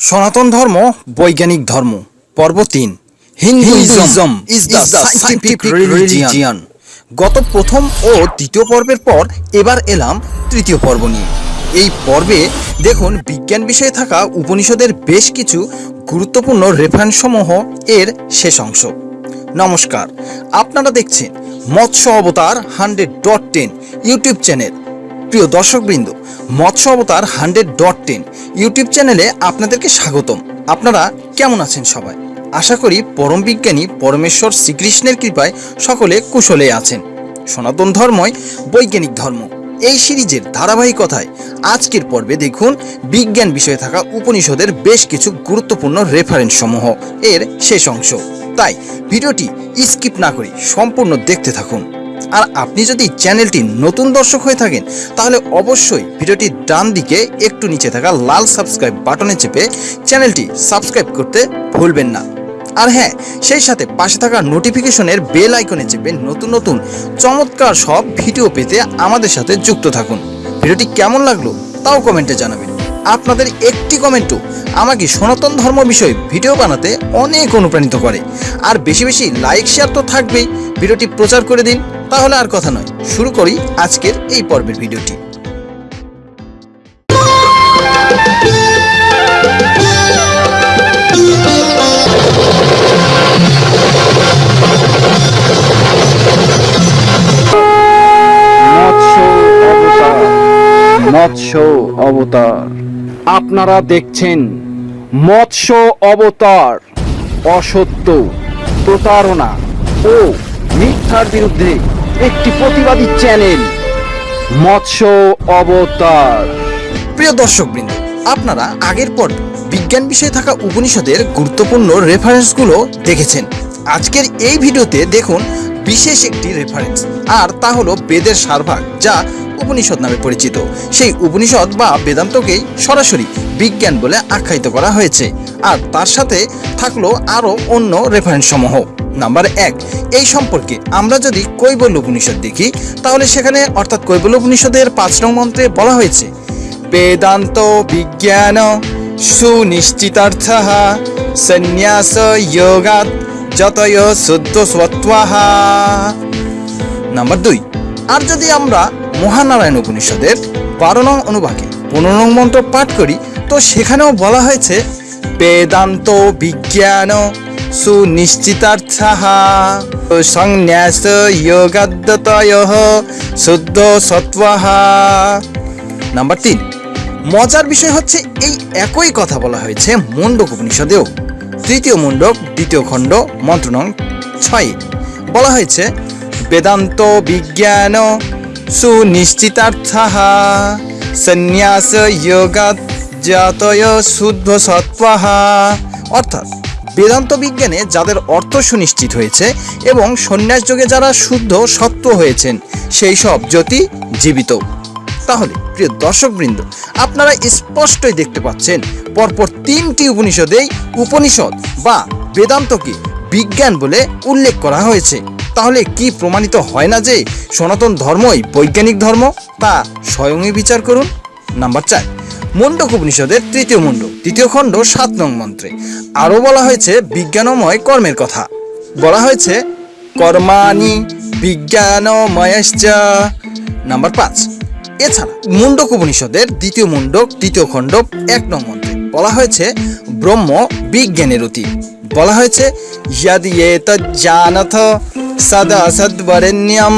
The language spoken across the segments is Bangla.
সনাতন ধর্ম বৈজ্ঞানিক ধর্ম। পর্ব তিন Hinduism is the scientific religion গত প্রথম ও দ্বিতীয় পর্বের পর এবার এলাম তৃতীয় পর্ব নিয়ে। এই পর্বে দেখুন বিজ্ঞান বিষয়ে থাকা উপনিষদের বেশ কিছু গুরুত্বপূর্ণ রেফারেন্সসমূহ এর শেষ অংশ। নমস্কার আপনারা দেখছেন মৎস্য অবতার hundred dot ten YouTube channel. প্রিয় দর্শকবৃন্দ মৎস্য অবতার হান্ড্রেড ডট টেন ইউটিউব চ্যানেলে আপনাদেরকে স্বাগতম। আপনারা কেমন আছেন সবাই? আশা করি পরম বিজ্ঞানী পরমেশ্বর শ্রীকৃষ্ণের কৃপায় সকলে কুশলে আছেন। সনাতন ধর্মই বৈজ্ঞানিক ধর্ম। এই সিরিজের ধারাবাহিকতায় আজকের পর্বে দেখুন বিজ্ঞান বিষয়ে থাকা উপনিষদের বেশ কিছু গুরুত্বপূর্ণ রেফারেন্স সমূহ। এর শেষ অংশ। তাই ভিডিওটি স্কিপ না করে সম্পূর্ণ দেখতে থাকুন। আর আপনি যদি চ্যানেলটি নতুন দর্শক হয়ে থাকেন, তাহলে অবশ্যই ভিডিওটির ডান দিকে একটু নিচে থাকা লাল সাবস্ক্রাইব বাটনে চেপে চ্যানেলটি সাবস্ক্রাইব করতে ভুলবেন না। আর হ্যাঁ সেই সাথে পাশে থাকা নোটিফিকেশনের বেল আইকনে চেপে নতুন নতুন চমৎকার সব ভিডিও পেতে আমাদের সাথে যুক্ত থাকুন। ভিডিওটি কেমন লাগল তাও কমেন্টে জানাবেন। আপনাদের একটি কমেন্টও আমাকে সনাতন ধর্ম বিষয়ে ভিডিও বানাতে অনেক অনুপ্রাণিত করে। আর বেশি বেশি লাইক শেয়ার তো থাকবেই। ভিডিওটি প্রচার করে দিন, তাহলে আর কথা নয়। শুরু করি আজকের এই পর্বের ভিডিওটি। মৎস্য অবতার। আপনারা দেখছেন মৎস্য অবতার, অসত্য, প্রতারণা ও মিথ্যার বিরুদ্ধে একটি প্রতিবাদী চ্যানেল, মৎস্য অবতার। প্রিয় দর্শকবৃন্দ, আপনারা আগের পর বিজ্ঞান বিষয়ে থাকা উপনিষদের গুরুত্বপূর্ণ রেফারেন্সগুলো দেখেছেন। আজকের এই ভিডিওতে দেখুন বিশেষ একটি রেফারেন্স আর তা হলো বেদের সারভাগ, যা উপনিষদ নামে পরিচিত। সেই উপনিষদ বা বেদান্তকেই সরাসরি বিজ্ঞান বলে আখ্যায়িত করা হয়েছে। আর তার সাথে থাকল আরও অন্য রেফারেন্স সমূহ। নাম্বার এক, এই সম্পর্কে আমরা যদি কৈবল্য উপনিষদ দেখি, তাহলে সেখানে অর্থাৎ কৈবল্য উপনিষদের পাঁচ নং মন্ত্রে বলা হয়েছে, বেদান্ত বিজ্ঞান সুনিশ্চিতার্থ সন্ন্যাস যোগাত যতয় শুদ্ধ সত্ত্বাহ নাম্বার দুই, আর যদি আমরা মহানারায়ণ উপনিষদের বারো নং অনুভাগে পনেরো নং মন্ত্র পাঠ করি। তো সেখানেও বলা হয়েছে, বেদান্ত বিজ্ঞান সংন্যাস শুদ্ধ সত্ত্বাহ। নাম্বার তিন, মজার বিষয় হচ্ছে এই একই কথা বলা হয়েছে মুন্ডক উপনিষদেও। তৃতীয় মুন্ডক দ্বিতীয় খণ্ড, মন্ত্র ছয়। বলা হয়েছে, বেদান্ত বিজ্ঞান সুনিশ্চিতার্থ সন্ন্যাস জাতয় শুদ্ধ সত্ত্বাহ অর্থাৎ বেদান্ত বিজ্ঞানে যাদের অর্থ সুনিশ্চিত হয়েছে এবং সন্ন্যাস যোগে যারা শুদ্ধ সত্ত্ব হয়েছেন, সেই সব জ্যোতি জীবিত। তাহলে প্রিয় দর্শকবৃন্দ, আপনারা স্পষ্টই দেখতে পাচ্ছেন, পরপর তিনটি উপনিষদেই উপনিষদ বা বেদান্তকে বিজ্ঞান বলে উল্লেখ করা হয়েছে। তাহলে কি প্রমাণিত হয় না যে সনাতন ধর্মই বৈজ্ঞানিক ধর্ম? তা স্বয়ংই বিচার করুন। নাম্বার চার মুন্ডক উপনিষদের তৃতীয় মুন্ড তৃতীয় খণ্ড সাত নং মন্ত্রে। আরও বলা হয়েছে, বিজ্ঞানময় কর্মের কথা। বলা হয়েছে, কর্মাণি বিজ্ঞানময়শ্চ। নাম্বার পাঁচ, এছাড়া মুন্ডক উপনিষদের দ্বিতীয় মুন্ডক তৃতীয় খণ্ড এক নং মন্ত্রে। বলা হয়েছে, ব্রহ্ম বিজ্ঞানের অতি বলা হয়েছে ইয়াদি জানাথ সদা সদ্বরেণ্যম,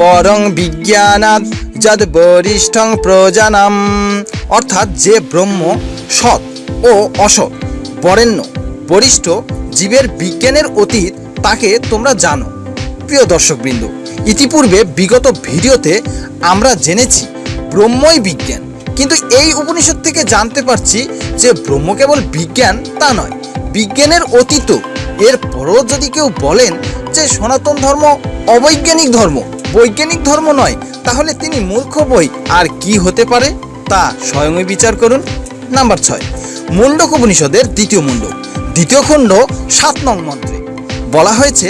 পরং বিজ্ঞানাদ যদ বরিষ্ঠং প্রজানাম। অর্থাৎ যে ব্রহ্ম সৎ ও অসৎ, বরেণ্য, বরিষ্ঠ জীবের বিজ্ঞানের অতীত তাকে তোমরা জানো। প্রিয় দর্শকবৃন্দ, ইতিপূর্বে বিগত ভিডিওতে আমরা জেনেছি ব্রহ্মই বিজ্ঞান। কিন্তু এই উপনিষদ থেকে জানতে পারছি যে ব্রহ্ম কেবল বিজ্ঞান তা নয়, বিজ্ঞানের অতীত। এর পরও যদি কেউ বলেন যে সনাতন ধর্ম, অবৈজ্ঞানিক ধর্ম। বৈজ্ঞানিক ধর্ম নয়, তাহলে তিনি মূর্খ বই। আর কি হতে পারে? তা স্বয়ংই বিচার করুন। নাম্বার ছয় মুন্ডক উপনিষদের দ্বিতীয় মুন্ডক দ্বিতীয় খণ্ড, সাত নং মন্ত্রে। বলা হয়েছে,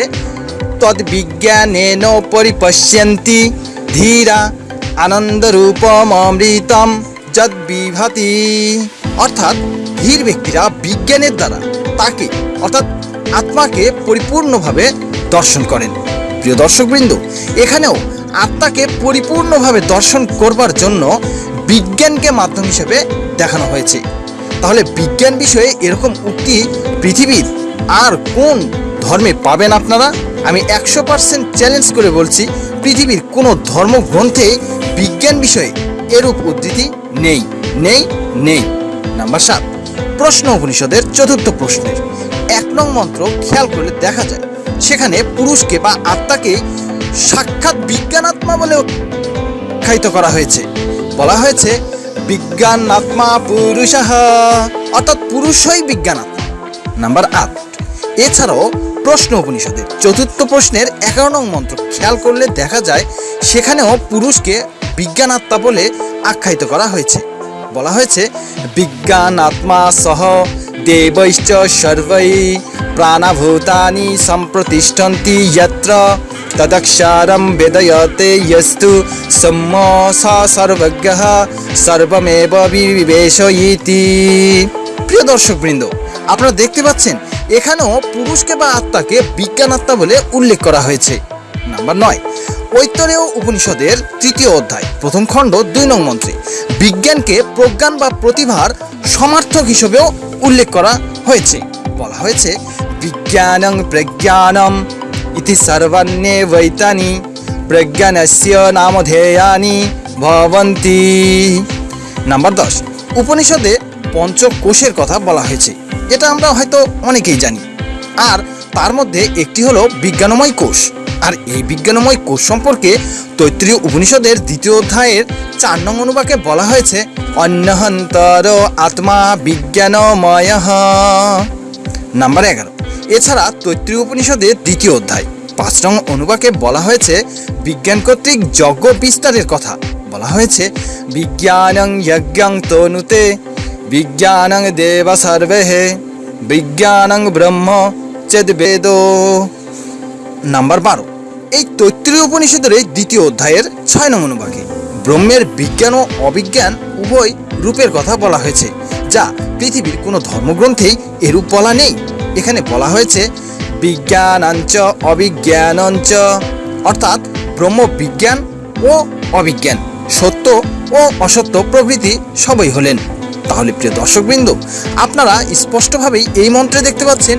তদ্বিজ্ঞানেন পরিপশ্যন্তি ধীরা আনন্দরূপম অমৃতম যদ বিভাতি অর্থাৎ ধীর ব্যক্তিরা বিজ্ঞানের দ্বারা তাকে, অর্থাৎ আত্মাকে পরিপূর্ণভাবে দর্শন করেন। প্রিয় দর্শকবৃন্দ, এখানেও আত্মাকে পরিপূর্ণভাবে দর্শন করবার জন্য বিজ্ঞানকে মাধ্যম হিসেবে দেখানো হয়েছে। তাহলে বিজ্ঞান বিষয়ে এরকম উক্তি পৃথিবীর আর কোন ধর্মে পাবেন আপনারা? আমি একশো পার্সেন্ট চ্যালেঞ্জ করে বলছি, পৃথিবীর কোনো ধর্মগ্রন্থে বিজ্ঞান বিষয়ে এরূপ উদ্ধৃতি নেই। নেই নেই। নাম্বার সাত, প্রশ্ন উপনিষদের চতুর্থ প্রশ্নের এক নং মন্ত্র খেয়াল করলে দেখা যায়। সেখানে পুরুষকে বা আত্মাকে সাক্ষাৎ বিজ্ঞান আত্মা বলে আখ্যায়িত করা হয়েছে। বলা হয়েছে বিজ্ঞান আত্মা পুরুষ অর্থাৎ পুরুষই বিজ্ঞান আত্মা নাম্বার আট, এছাড়াও প্রশ্ন উপনিষদের চতুর্থ প্রশ্নের এগারো নং মন্ত্র খেয়াল করলে দেখা যায়, সেখানেও পুরুষকে বিজ্ঞান আত্মা বলে আখ্যায়িত করা হয়েছে। বলা হয়েছে বিজ্ঞান আত্মা সহ দেবৈশ্চ সর্বৈ প্রাণভূতানি সম্প্রতিষ্ঠন্তি যত্র তদক্ষারম বেদয়তে यस्तु সম্ম স সর্বজ্ঞ সর্বমেব বিবেশয়িতি প্রিয় দর্শকবৃন্দ আপনারা দেখতে পাচ্ছেন এখানেও পুরুষকে বা আত্মাকে বিজ্ঞান আত্মা বলে উল্লেখ করা হয়েছে নাম্বার নয় ঐতরেয় উপনিষদের তৃতীয় অধ্যায় প্রথম খণ্ড দুই নং মন্ত্রে বিজ্ঞানকে প্রজ্ঞান বা প্রতিভার সমার্থক হিসেবেও উল্লেখ করা হয়েছে বলা হয়েছে, বিজ্ঞানং প্রজ্ঞানম ইতি সর্বাণ্যে বৈতানি, প্রজ্ঞানস্য নামধেয়ানি ভবন্তি। নাম্বার দশ, উপনিষদে পঞ্চকোষের কথা বলা হয়েছে। এটা আমরা হয়তো অনেকেই জানি। আর তার মধ্যে একটি হলো বিজ্ঞানময় কোষ। আর এই বিজ্ঞানময় কোষ সম্পর্কে তৈত্রীয় উপনিষদের দ্বিতীয় অধ্যায়ের চার নং অনুবাকে বলা হয়েছে অন্যহন্তর আত্মা বিজ্ঞানময়। নাম্বার এগারো। এছাড়া তৈত্রী উপনিষদের দ্বিতীয় অধ্যায়। পাঁচ নং অনুবাকে বলা হয়েছে বিজ্ঞান কর্তৃক যজ্ঞ বিস্তারের কথা। বলা হয়েছে, বিজ্ঞানং যজ্ঞং তনুতে, বিজ্ঞানং দেব সর্বে বিজ্ঞানং ব্রহ্ম চেদ বেদ। নাম্বার বারো। এই তৈত্রীয় উপনিষদের এই দ্বিতীয় অধ্যায়ের ছয় নং অনুবাকে। ব্রহ্মের বিজ্ঞান ও অবিজ্ঞান উভয় রূপের কথা বলা হয়েছে। যা পৃথিবীর কোনো ধর্মগ্রন্থেই এরূপ বলা নেই। এখানে বলা হয়েছে, বিজ্ঞানাঞ্চ অবিজ্ঞানঞ্চ। অর্থাৎ ব্রহ্মবিজ্ঞান ও অবিজ্ঞান, সত্য ও অসত্য প্রভৃতি সবই হলেন। তাহলে প্রিয় দর্শকবৃন্দ, আপনারা স্পষ্টভাবেই এই মন্ত্রে দেখতে পাচ্ছেন,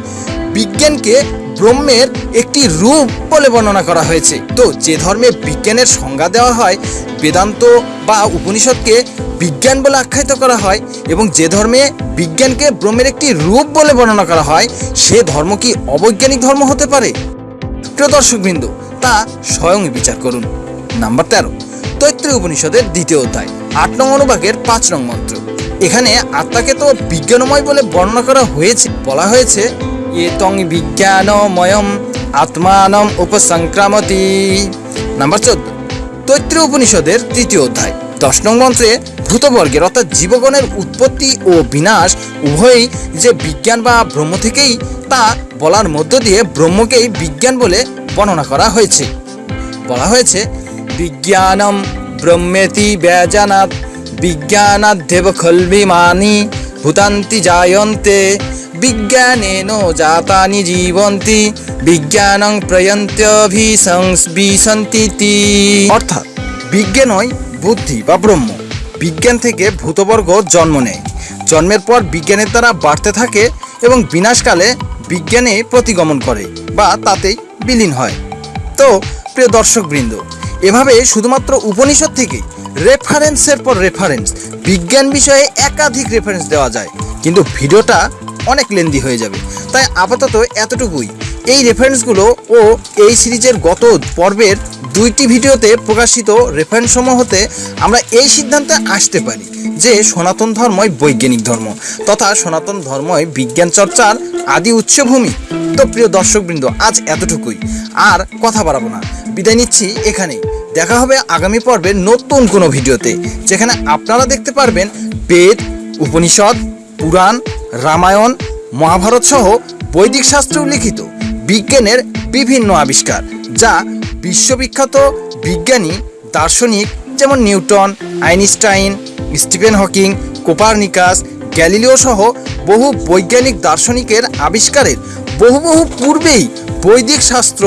বিজ্ঞানকে ব্রহ্মের একটি রূপ বলে বর্ণনা করা হয়েছে। তো যে ধর্মে বিজ্ঞানের সংজ্ঞা দেওয়া হয়, বেদান্ত বা উপনিষদকে বিজ্ঞান বলে আখ্যায়িত করা হয় এবং যে ধর্মে বিজ্ঞানকে ব্রহ্মের একটি রূপ বলে বর্ণনা করা হয়, সে ধর্ম কি অবৈজ্ঞানিক ধর্ম হতে পারে? প্রিয় দর্শকবৃন্দ, তা স্বয়ং বিচার করুন। নাম্বার তেরো, তৈত্রী উপনিষদের দ্বিতীয় অধ্যায়, আট নং অনুবাকের পাঁচ নং মন্ত্র। এখানে আত্মাকে তো বিজ্ঞানময় বলে বর্ণনা করা হয়েছে। বলা হয়েছে এ তং বিজ্ঞানময়ম আত্মানম উপসংক্রামতি। নাম্বার চোদ্দ, তৈত্রী উপনিষদের তৃতীয় অধ্যায়। দশ নং মন্ত্রে, ভূতবর্গের অর্থাৎ জীবগণের উৎপত্তি ও বিনাশ উভয়ই যে বিজ্ঞান বা ব্রহ্ম থেকেই, তা বলার মধ্য দিয়ে ব্রহ্মকেই বিজ্ঞান বলে বর্ণনা করা হয়েছে। বলা হয়েছে, বিজ্ঞানম ব্রহ্মেতি ব্যজানাৎ বিজ্ঞানাধ্যেব খলবিমানি ভূতান্তি জায়ন্তে বিজ্ঞানেন জাতানি জীবন্তি বিজ্ঞানং প্রয়ন্ত্যভিসংবিসন্তি অর্থাৎ বিজ্ঞানই বুদ্ধি বা ব্রহ্ম বিজ্ঞান থেকে ভূতবর্গ জন্ম নেয় জন্মের পর বিজ্ঞানের দ্বারা বাড়তে থাকে এবং বিনাশকালে বিজ্ঞানে প্রতিগমন করে বা তাতেই বিলীন হয়। তো প্রিয় দর্শকবৃন্দ এভাবে শুধুমাত্র উপনিষদ থেকে রেফারেন্সের পর রেফারেন্স বিজ্ঞান বিষয়ে একাধিক রেফারেন্স দেওয়া যায়। কিন্তু ভিডিওটা অনেক লেন্দি হয়ে যাবে। তাই আপাতত এতটুকুই। এই রেফারেন্সগুলো ও এই সিরিজের গত পর্বের দুইটি ভিডিওতে প্রকাশিত রেফারেন্সসমূহ হতে আমরা এই সিদ্ধান্তে আসতে পারি যে সনাতন ধর্মই বৈজ্ঞানিক ধর্ম তথা সনাতন ধর্মই বিজ্ঞান চর্চার আদি উৎসভূমি। তো প্রিয় দর্শকবৃন্দ, আজ এতটুকুই। আর কথা বাড়াবো না। বিদায় নিচ্ছি এখানেই। দেখা হবে আগামী পর্বে নতুন কোনো ভিডিওতে, যেখানে আপনারা দেখতে পারবেন বেদ, উপনিষদ, পুরাণ, রামায়ণ, মহাভারত সহ বৈদিক শাস্ত্রে উল্লিখিত বিজ্ঞানের বিভিন্ন আবিষ্কার, যা বিশ্ববিখ্যাত বিজ্ঞানী, দার্শনিক যেমন Newton, Einstein, Stephen Hawking, Copernicus, Galileo সহ বহু বৈজ্ঞানিক দার্শনিকের আবিষ্কারের বহু বহু পূর্বেই বৈদিক শাস্ত্র,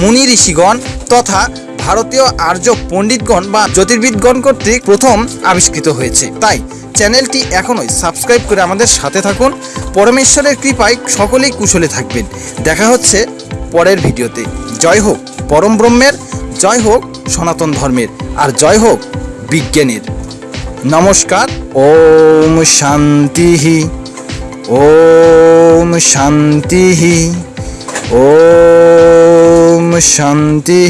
মুনি ঋষিগণ তথা ভারতীয় আর্য পণ্ডিতগণ বা জ্যোতির্বিদগণ কর্তৃক প্রথম আবিষ্কৃত হয়েছে। তাই চ্যানেলটি এখনই সাবস্ক্রাইব করে আমাদের সাথে থাকুন। পরমেশ্বরের কৃপায় সকলেই কুশলে থাকবেন। দেখা হচ্ছে পরের ভিডিওতে। জয় হোক পরম ব্রহ্মের, জয় হোক সনাতন ধর্মের, আর জয় হোক বিজ্ঞানের। নমস্কার, ওম শান্তি ওম শান্তি, ওম শান্তি